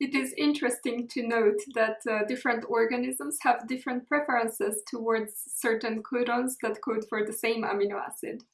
It is interesting to note that uh, different organisms have different preferences towards certain codons that code for the same amino acid.